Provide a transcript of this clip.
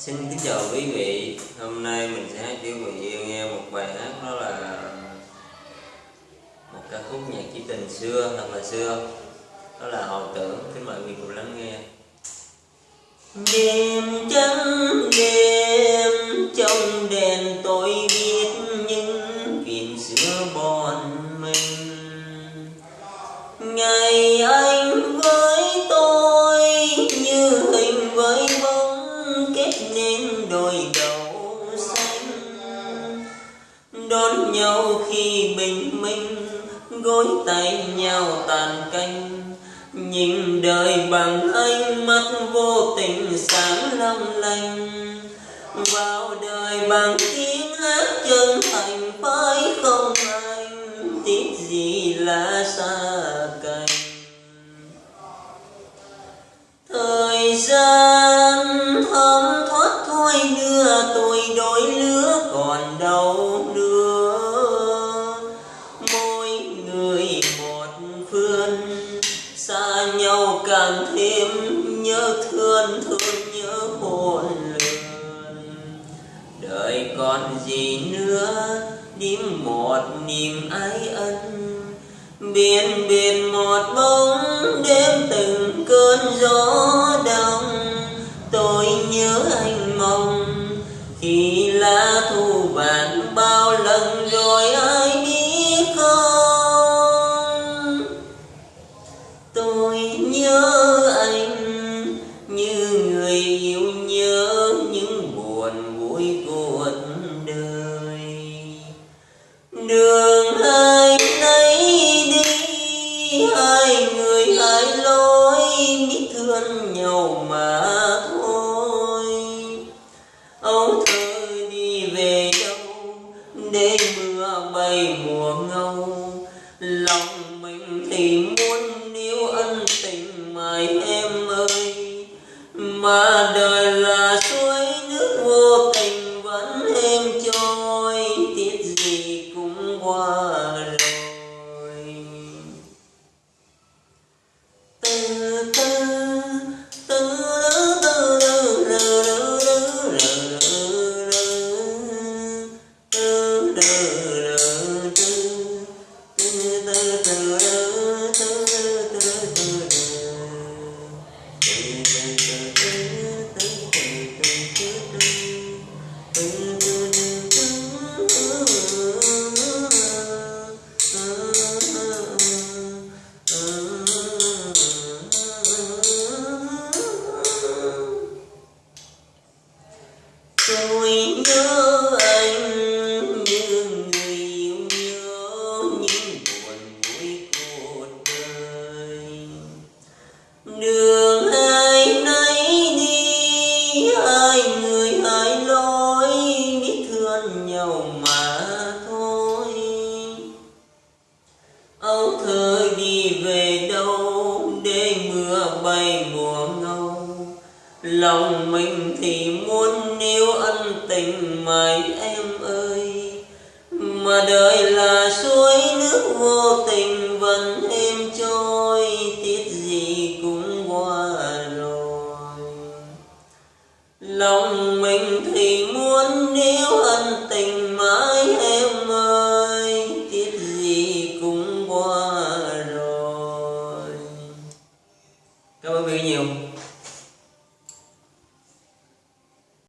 Xin kính chào quý vị. Hôm nay mình sẽ hát cho quý vị nghe một bài hát đó là Một ca khúc nhạc trữ tình xưa, thật là xưa. Đó là Hồi tưởng, Kính mời quý vị cùng lắng nghe. Đêm trắng đêm nên đôi đầu xanh. Đón nhau khi bình minh, gối tay nhau tàn canh. Nhìn đời bằng ánh mắt vô tình sáng long lanh. Vào đời bằng tiếng hát chân thành phải không anh tiếc gì là xa cách người một phương xa nhau càng thêm nhớ thương thương nhớ hồn lường đời còn gì nữa điểm một niềm ái ân. Biển biển một bóng đêm từng cơn gió đông tôi nhớ anh mong, khi lá thu vàng nhớ những buồn vui cuộc đời. Đường hai nấy đi, hai người hai lối, biết thương nhau mà thôi. Âu thơ đi về đâu, để mưa bay mùa ngâu, lòng mình thì muốn tôi nhớ anh đi về đâu để mưa bay mùa ngâu. Lòng mình thì muốn níu ân tình mày em ơi, mà đời là suối nước vô tình vẫn êm trôi, tiếc gì cũng qua rồi. Lòng mình thì muốn níu